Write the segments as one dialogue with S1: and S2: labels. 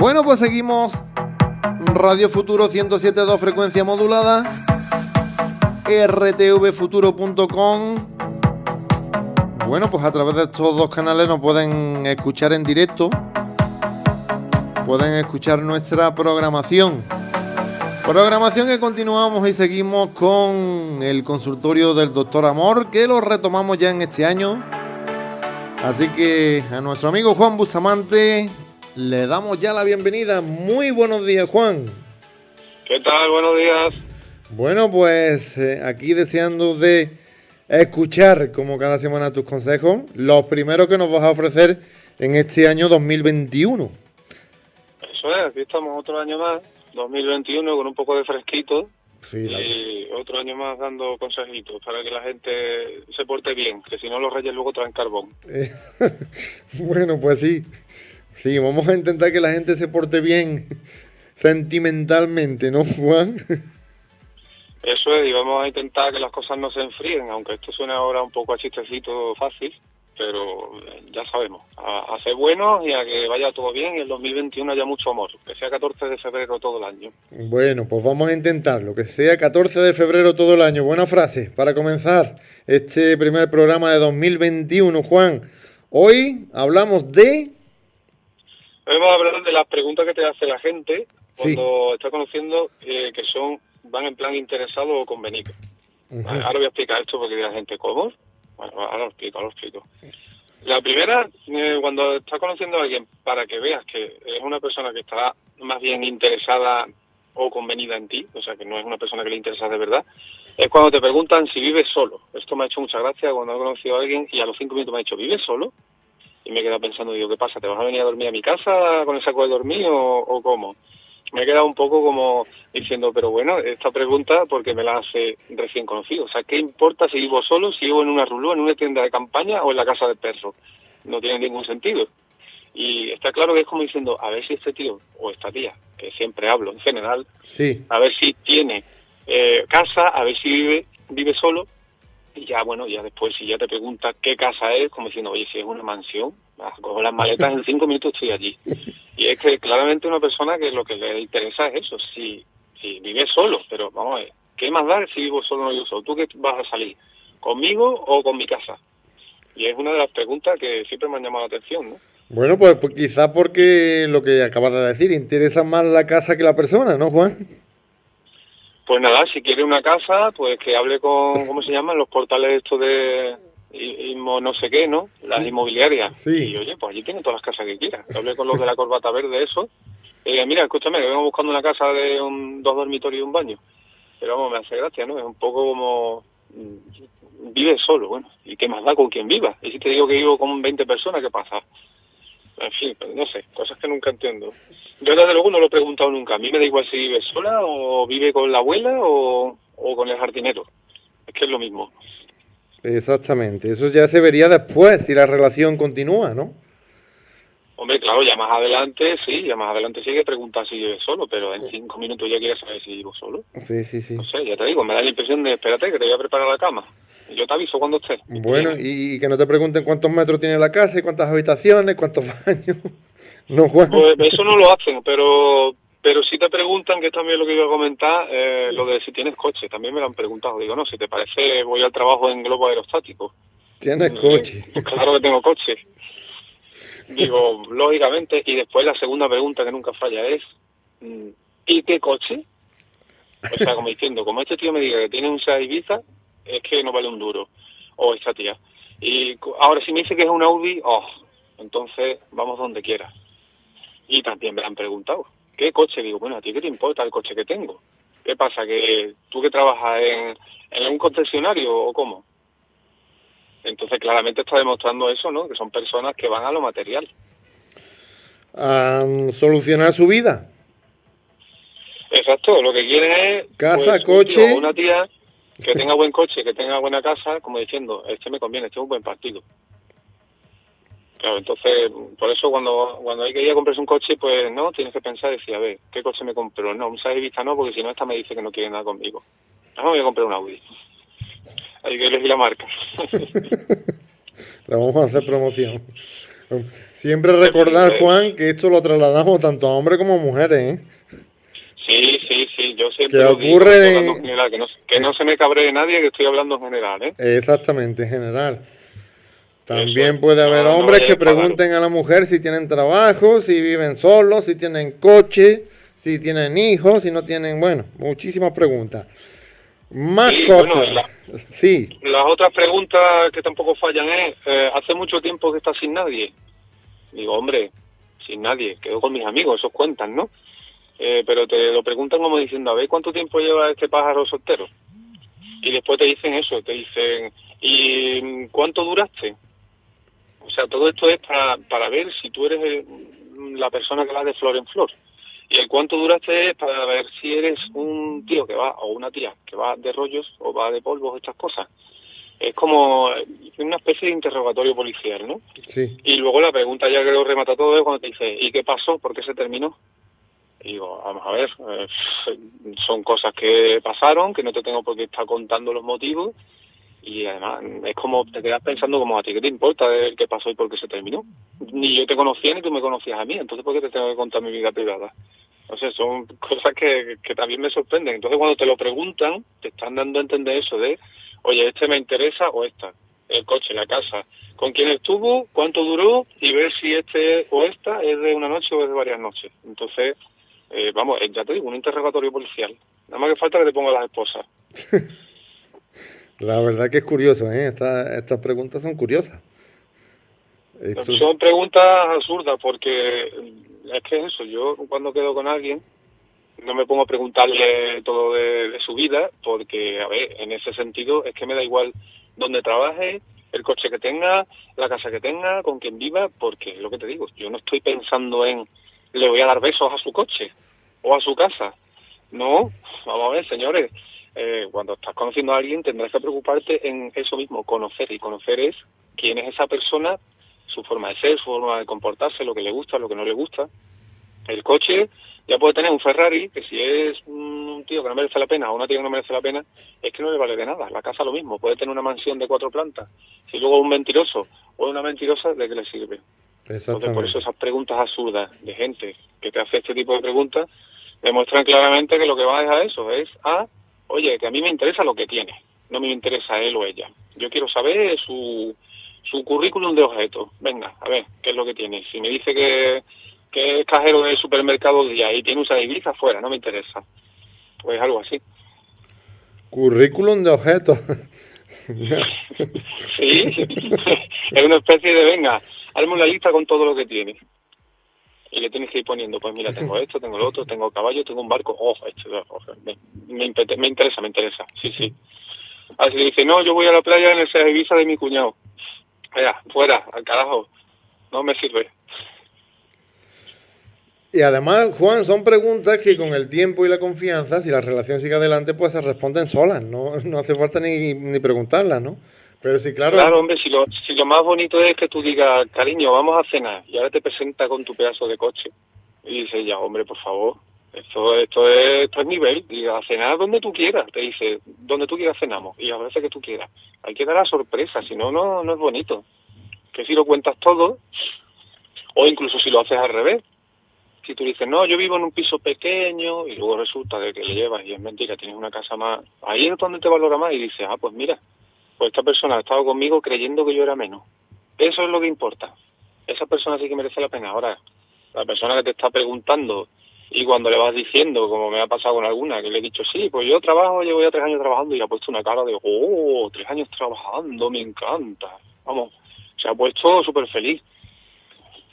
S1: Bueno, pues seguimos. Radio Futuro 107.2 frecuencia modulada. rtvfuturo.com. Bueno, pues a través de estos dos canales nos pueden escuchar en directo. Pueden escuchar nuestra programación. Programación que continuamos y seguimos con el consultorio del doctor Amor, que lo retomamos ya en este año. Así que a nuestro amigo Juan Bustamante le damos ya la bienvenida. Muy buenos días, Juan.
S2: ¿Qué tal? Buenos días.
S1: Bueno, pues eh, aquí deseando de escuchar como cada semana tus consejos, los primeros que nos vas a ofrecer en este año 2021.
S2: Eso es, aquí estamos otro año más, 2021, con un poco de fresquito. y otro año más dando consejitos para que la gente se porte bien, que si no los reyes luego traen carbón.
S1: bueno, pues sí. Sí, vamos a intentar que la gente se porte bien sentimentalmente, ¿no, Juan?
S2: Eso es, y vamos a intentar que las cosas no se enfríen, aunque esto suene ahora un poco a chistecito fácil, pero eh, ya sabemos, a, ser buenos y a que vaya todo bien y el 2021 haya mucho amor, que sea 14 de febrero todo el año.
S1: Bueno, pues vamos a intentarlo, que sea 14 de febrero todo el año. Buena frase para comenzar este primer programa de 2021, Juan. Hoy hablamos de
S2: A hablar de las preguntas que te hace la gente cuando está conociendo eh, que son van en plan interesado o convenido. Ahora voy a explicar esto porque la gente, ¿cómo? Bueno, ahora lo explico, ahora lo explico. La primera, eh, cuando estás conociendo a alguien, para que veas que es una persona que está más bien interesada o convenida en ti, o sea, que no es una persona que le interesa de verdad, es cuando te preguntan si vives solo. Esto me ha hecho mucha gracia cuando he conocido a alguien y a los cinco minutos me ha dicho, ¿vives solo? Y me he quedado pensando, digo, ¿qué pasa? ¿Te vas a venir a dormir a mi casa con el saco de dormir o, cómo? Me he quedado un poco como diciendo, pero bueno, esta pregunta porque me la hace recién conocido. O sea, ¿qué importa si vivo solo, si vivo en una rulú, en una tienda de campaña o en la casa del perro? No tiene ningún sentido. Y está claro que es como diciendo, a ver si este tío o esta tía, que siempre hablo en general,
S1: sí.
S2: a ver si tiene eh, casa, a ver si vive, vive solo y ya, bueno, ya después, si ya te preguntas qué casa es, como diciendo, oye, si es una mansión, cojo las maletas, en cinco minutos estoy allí. Y es que claramente una persona que lo que le interesa es eso, si, si vive solo, pero vamos a ver, ¿qué más da si vivo solo o no vivo solo? ¿Tú qué vas a salir? ¿Conmigo o con mi casa? Y es una de las preguntas que siempre me han llamado la atención, ¿no?
S1: Bueno, pues, pues quizá porque lo que acabas de decir, interesa más la casa que la persona, ¿no, Juan?
S2: Pues nada, si quiere una casa, pues que hable con, ¿cómo se llaman? Los portales estos de no sé qué, ¿no? Las inmobiliarias.
S1: Sí.
S2: Y oye, pues allí tiene todas las casas que quiera. Hablé con los de la corbata verde, eso. Y dije, mira, escúchame, que vengo buscando una casa de un, dos dormitorios y un baño. Pero vamos, me hace gracia, ¿no? Es un poco como... Mm, vive solo, bueno. ¿Y qué más da con quien viva? Y si te digo que vivo con 20 personas, ¿qué pasa? En fin, no sé, cosas que nunca entiendo. Yo desde luego no lo he preguntado nunca. A mí me da igual si vive sola o vive con la abuela o, con el jardinero. Es que es lo mismo.
S1: Exactamente. Eso ya se vería después si la relación continúa, ¿no?
S2: Hombre, claro, ya más adelante, sí, ya más adelante sí que preguntar si vive solo, pero en cinco minutos ya quieres saber si vivo solo.
S1: Sí, sí, sí.
S2: No sé, ya te digo, me da la impresión de, espérate, que te voy a preparar la cama. Yo te aviso cuando estés.
S1: Bueno, y, que no te pregunten cuántos metros tiene la casa y cuántas habitaciones, cuántos baños. No, Juan.
S2: Pues eso no lo hacen, pero pero si te preguntan, que es también lo que iba a comentar, eh, lo de si tienes coche, también me lo han preguntado. Digo, no, si te parece, voy al trabajo en globo aerostático.
S1: ¿Tienes coche?
S2: Pues claro que tengo coche. Digo, lógicamente, y después la segunda pregunta que nunca falla es, mm, ¿y qué coche? O sea, como diciendo, como este tío me diga que tiene un Seat Ibiza, es que no vale un duro. O esta tía. Y ahora si me dice que es un Audi, oh, entonces vamos donde quiera. Y también me han preguntado, ¿qué coche? Digo, bueno, ¿a ti qué te importa el coche que tengo? ¿Qué pasa? ¿Que tú que trabajas en, en un concesionario o cómo? Entonces claramente está demostrando eso, ¿no? Que son personas que van a lo material.
S1: A solucionar su vida.
S2: Exacto, lo que quieren es...
S1: Casa, pues, coche...
S2: una tía que tenga buen coche, que tenga buena casa, como diciendo, este me conviene, este es un buen partido. Claro, entonces, por eso cuando, cuando hay que ir a comprarse un coche, pues no, tienes que pensar y decir, a ver, ¿qué coche me compro? No, un Vista no, porque si no, esta me dice que no quiere nada conmigo. No, voy a comprar un Audi. Hay que elegir la marca.
S1: Le vamos a hacer promoción. Siempre recordar, Juan, que esto lo trasladamos tanto a hombres como a mujeres, ¿eh?
S2: Sí, sí, sí, yo siempre
S1: que ocurre
S2: que, no, se me cabre nadie, que estoy hablando en general, ¿eh?
S1: Exactamente, en general. También puede haber hombres que pregunten a la mujer si tienen trabajo, si viven solos, si tienen coche, si tienen hijos, si no tienen, bueno, muchísimas preguntas. Más cosas. sí.
S2: Las otras preguntas que tampoco fallan es, eh, hace mucho tiempo que estás sin nadie. Digo, hombre, sin nadie, quedo con mis amigos, esos cuentan, ¿no? Eh, pero te lo preguntan como diciendo, a ver, ¿cuánto tiempo lleva este pájaro soltero? Y después te dicen eso, te dicen, ¿y cuánto duraste? O sea, todo esto es para, para ver si tú eres la persona que va de flor en flor. Y el cuánto duraste es para ver si eres un tío que va, o una tía que va de rollos o va de polvos, estas cosas. Es como una especie de interrogatorio policial, ¿no?
S1: Sí.
S2: Y luego la pregunta ya que lo remata todo es cuando te dice, ¿y qué pasó? ¿Por qué se terminó? Y digo, vamos a ver, eh, son cosas que pasaron, que no te tengo por qué estar contando los motivos, y además es como te quedas pensando como a ti qué te importa de qué pasó y por qué se terminó ni yo te conocía ni tú me conocías a mí entonces por qué te tengo que contar mi vida privada o sea son cosas que, que también me sorprenden. Entonces cuando te lo preguntan te están dando a entender eso de oye este me interesa o esta. El coche la casa. Con quién estuvo cuánto duró y ver si este o esta es de una noche o es de varias noches. Entonces eh, vamos ya te digo un interrogatorio policial. Nada más que falta que te ponga las esposas
S1: La verdad que es curioso, ¿eh? estas preguntas son curiosas.
S2: Son preguntas absurdas porque es que es eso, yo cuando quedo con alguien no me pongo a preguntarle todo de, su vida porque, a ver, en ese sentido es que me da igual dónde trabaje, el coche que tenga, la casa que tenga, con quien viva, porque lo que te digo, yo no estoy pensando en le voy a dar besos a su coche o a su casa. No, vamos a ver, señores, eh, cuando estás conociendo a alguien tendrás que preocuparte en eso mismo, conocer. Y conocer es quién es esa persona, su forma de ser, su forma de comportarse, lo que le gusta, lo que no le gusta. El coche ya puede tener un Ferrari, que si es un tío que no merece la pena o una tía que no merece la pena, es que no le vale de nada. La casa lo mismo, puede tener una mansión de cuatro plantas. Si luego un mentiroso o una mentirosa, ¿de qué le sirve? Entonces, por eso esas preguntas absurdas de gente que te hace este tipo de preguntas demuestran claramente que lo que va es a eso, es a oye, que a mí me interesa lo que tiene, no me interesa él o ella. Yo quiero saber su, su currículum de objetos. Venga, a ver, ¿qué es lo que tiene? Si me dice que, que es cajero del supermercado día y tiene usa de fuera, no me interesa. Pues algo así.
S1: Currículum de objetos.
S2: sí, es una especie de, venga, hazme una lista con todo lo que tiene y le tienes que ir poniendo, pues mira, tengo esto, tengo lo otro, tengo caballo, tengo un barco, oh, esto, oh, me, me, interesa, me interesa, sí, sí. Así le dice, no, yo voy a la playa en el Ibiza de mi cuñado. Vaya, fuera, al carajo, no me sirve.
S1: Y además, Juan, son preguntas que con el tiempo y la confianza, si la relación sigue adelante, pues se responden solas, no, no hace falta ni, ni preguntarlas, ¿no? Pero sí, claro.
S2: Claro, hombre, si lo, si lo más bonito es que tú digas, cariño, vamos a cenar, y ahora te presenta con tu pedazo de coche, y dices, ya, hombre, por favor, esto, esto, es, esto es nivel, y a cenar donde tú quieras, te dice, donde tú quieras cenamos, y a veces que tú quieras. Hay que dar la sorpresa, si no, no, no es bonito. Que si lo cuentas todo, o incluso si lo haces al revés, si tú dices, no, yo vivo en un piso pequeño, y luego resulta de que le llevas y es mentira, tienes una casa más, ahí es donde te valora más, y dices, ah, pues mira, pues esta persona ha estado conmigo creyendo que yo era menos. Eso es lo que importa. Esa persona sí que merece la pena. Ahora, la persona que te está preguntando y cuando le vas diciendo, como me ha pasado con alguna, que le he dicho, sí, pues yo trabajo, llevo ya tres años trabajando y ha puesto una cara de, oh, tres años trabajando, me encanta. Vamos, se ha puesto súper feliz.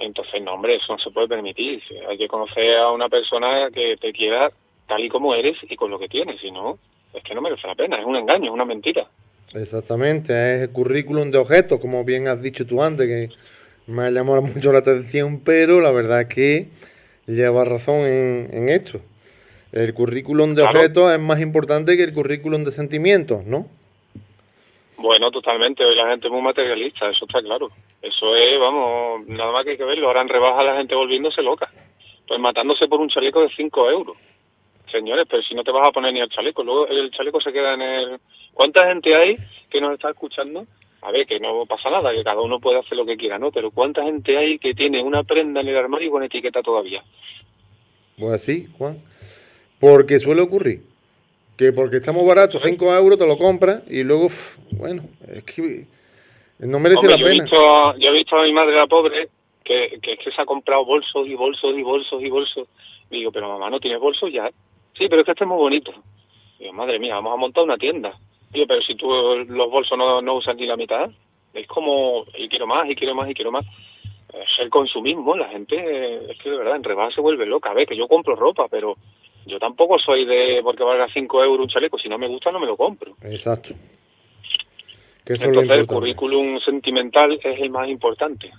S2: Entonces, no, hombre, eso no se puede permitir. Hay que conocer a una persona que te quiera tal y como eres y con lo que tienes. Si no, es que no merece la pena, es un engaño, es una mentira.
S1: Exactamente, es el currículum de objetos, como bien has dicho tú antes, que me ha llamado mucho la atención, pero la verdad es que lleva razón en, esto. El currículum de objetos es más importante que el currículum de sentimientos, ¿no?
S2: Bueno, totalmente. Hoy la gente es muy materialista, eso está claro. Eso es, vamos, nada más que hay que verlo. Ahora en rebaja la gente volviéndose loca. Pues matándose por un chaleco de 5 euros. Señores, pero si no te vas a poner ni el chaleco, luego el chaleco se queda en el... ¿Cuánta gente hay que nos está escuchando a ver, que no pasa nada, que cada uno puede hacer lo que quiera, ¿no? Pero ¿cuánta gente hay que tiene una prenda en el armario con etiqueta todavía?
S1: Pues así, Juan. Porque suele ocurrir. Que porque estamos baratos, 5 euros, te lo compras y luego, bueno, es que no merece la pena.
S2: yo he visto a mi madre, la pobre, que, que se ha comprado bolsos y bolsos y bolsos y bolsos. Y digo, pero mamá, ¿no tienes bolsos ya? Sí, pero es que este es muy bonito. Digo, madre mía, vamos a montar una tienda. Pero si tú los bolsos no, no usas ni la mitad, es como, y quiero más, y quiero más, y quiero más. Es el consumismo, la gente, es que de verdad, en rebaja se vuelve loca. A ver, que yo compro ropa, pero yo tampoco soy de porque valga 5 euros un chaleco. Si no me gusta, no me lo compro.
S1: Exacto.
S2: Entonces, el currículum sentimental es el más importante.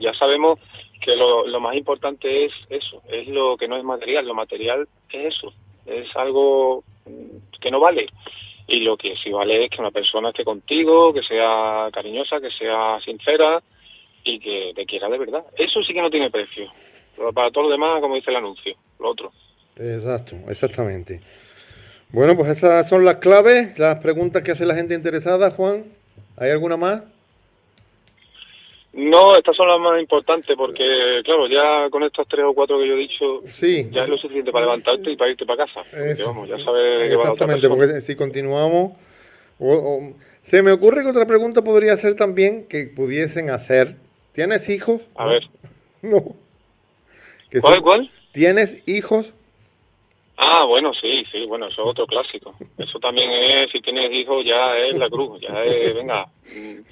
S2: Ya sabemos que lo, lo más importante es eso, es lo que no es material. Lo material es eso, es algo que no vale. Y lo que sí vale es que una persona esté contigo, que sea cariñosa, que sea sincera y que te quiera de verdad. Eso sí que no tiene precio. Pero para todo lo demás, como dice el anuncio, lo otro.
S1: Exacto, exactamente. Bueno, pues esas son las claves, las preguntas que hace la gente interesada, Juan. ¿Hay alguna más?
S2: No, estas son las más importantes porque, claro, ya con estos tres o cuatro que yo he dicho,
S1: sí.
S2: ya es lo suficiente para levantarte y para irte para casa. vamos, ya sabes
S1: Exactamente, porque si continuamos... se me ocurre que otra pregunta podría ser también que pudiesen hacer. ¿Tienes hijos?
S2: A ver.
S1: No.
S2: ¿Cuál, cuál?
S1: ¿Tienes hijos?
S2: Ah, bueno, sí, sí, bueno, eso es otro clásico. Eso también es, si tienes hijos, ya es la cruz, ya es, venga,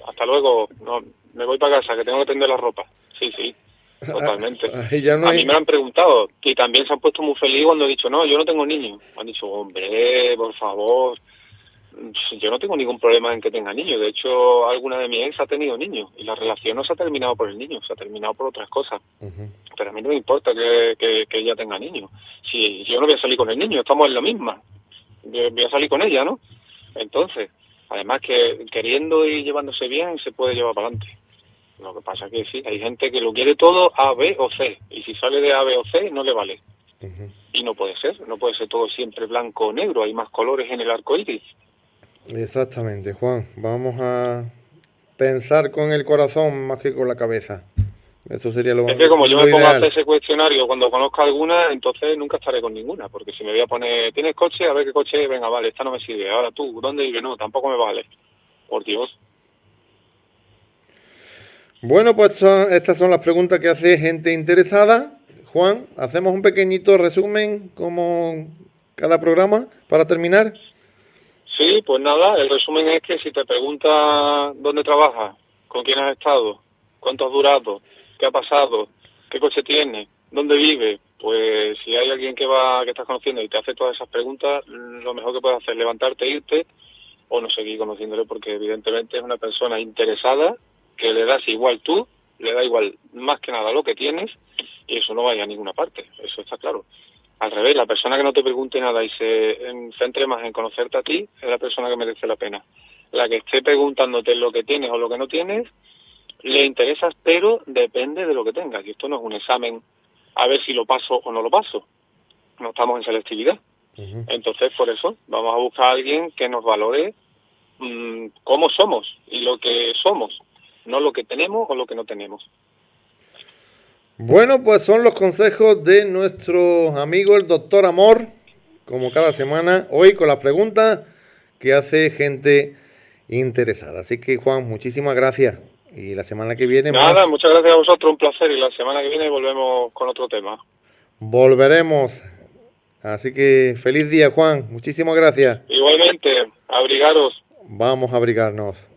S2: hasta luego, no, me voy para casa, que tengo que tender la ropa. Sí, sí, totalmente. A mí me lo han preguntado y también se han puesto muy feliz cuando he dicho, no, yo no tengo niños. Han dicho, hombre, por favor, yo no tengo ningún problema en que tenga niños. De hecho, alguna de mis ex ha tenido niños y la relación no se ha terminado por el niño, se ha terminado por otras cosas. Pero a mí no me importa que, que, ella tenga niños. Si yo no voy a salir con el niño, estamos en la misma. Voy a salir con ella, ¿no? Entonces, además que queriendo y llevándose bien, se puede llevar para adelante. Lo que pasa es que sí, hay gente que lo quiere todo A, B o C. Y si sale de A, B o C, no le vale. Y no puede ser, no puede ser todo siempre blanco o negro. Hay más colores en el arco iris.
S1: Exactamente, Juan. Vamos a pensar con el corazón más que con la cabeza. Eso sería lo
S2: Es que como yo me pongo a hacer ese cuestionario cuando conozco alguna, entonces nunca estaré con ninguna, porque si me voy a poner, ¿tienes coche? A ver qué coche, venga, vale, esta no me sirve. Ahora tú, ¿dónde vives? No, tampoco me vale. Por Dios.
S1: Bueno, pues estas son las preguntas que hace gente interesada. Juan, hacemos un pequeñito resumen como cada programa para terminar.
S2: Sí, pues nada, el resumen es que si te preguntas dónde trabajas, con quién has estado, cuánto has durado, qué ha pasado, qué coche tienes, dónde vive, pues si hay alguien que va que estás conociendo y te hace todas esas preguntas, lo mejor que puedes hacer es levantarte, irte o no seguir conociéndole porque evidentemente es una persona interesada que le das igual tú, le da igual más que nada lo que tienes y eso no vaya a ninguna parte, eso está claro. Al revés, la persona que no te pregunte nada y se centre más en conocerte a ti es la persona que merece la pena. La que esté preguntándote lo que tienes o lo que no tienes, le interesas, pero depende de lo que tengas. Y esto no es un examen a ver si lo paso o no lo paso. No estamos en selectividad. Entonces, por eso, vamos a buscar a alguien que nos valore mmm, cómo somos y lo que somos, no lo que tenemos o lo que no tenemos.
S1: Bueno, pues son los consejos de nuestro amigo el doctor Amor, como cada semana, hoy con las preguntas que hace gente interesada. Así que Juan, muchísimas gracias. Y la semana que viene...
S2: Nada, muchas gracias a vosotros, un placer. Y la semana que viene volvemos con otro tema.
S1: Volveremos. Así que feliz día, Juan. Muchísimas gracias.
S2: Igualmente, abrigaros.
S1: Vamos a abrigarnos.